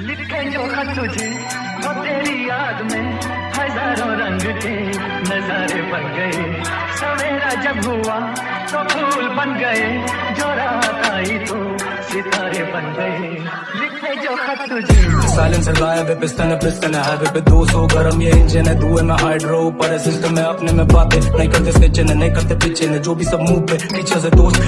जो खत तुझे वो तेरी याद में हज़ारों रंग के नजारे बन गए। सवेरा जब हुआ तो फूल बन गए, जो रात आई तो सितारे बन गए। लिखे जो खत तुझे साइलेंसर गायब है पिस्टन है पिस्टन है हाईवे पे 200 गरम ये इंजन है, धुएँ में हाइड्रो ऊपर है सिस्टम है, अपने में बातें। नहीं करते स्केचन है नहीं करते पिछे जो भी सब मुँह पे, पीछे से दोस्त।